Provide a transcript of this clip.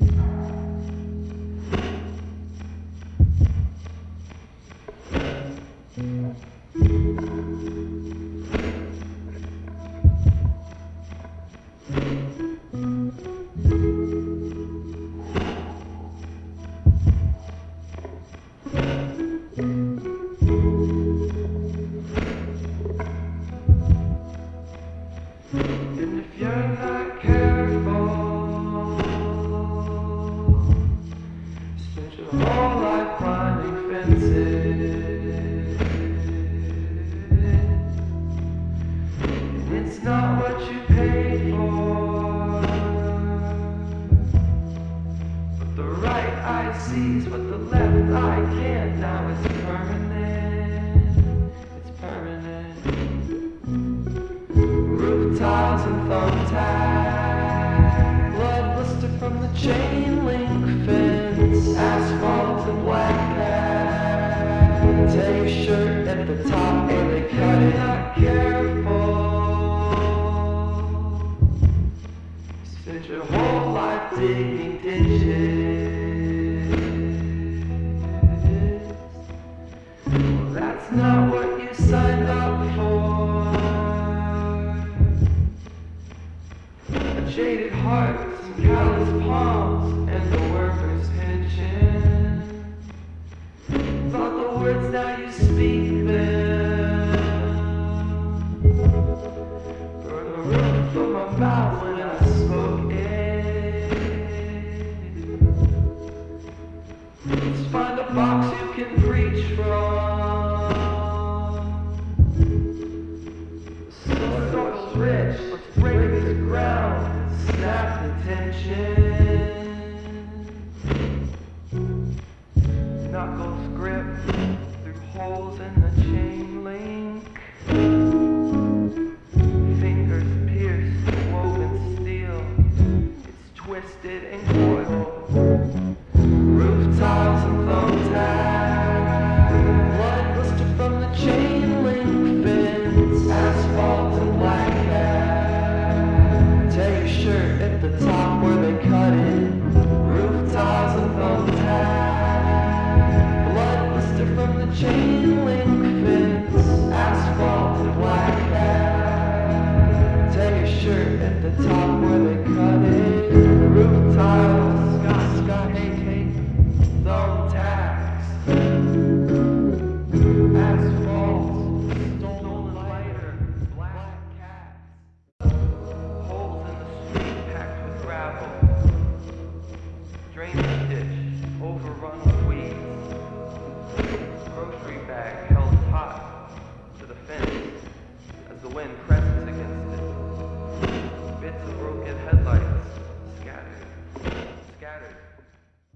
If you're not sees what the left eye can't. Now it's permanent. It's permanent. Roof tiles and thumbtacks. Blood blister from the chain link fence. Asphalt and black cat. Your shirt at the top and they cut it. Not careful. Spend your whole life digging ditches. That's not what you signed up for. A jaded heart some callous palms and the worker's pension. Thought the words now you speak them. Burn the roof from my mouth tension. Knuckles grip through holes in the chain link. Blister bag held taut to the fence as the wind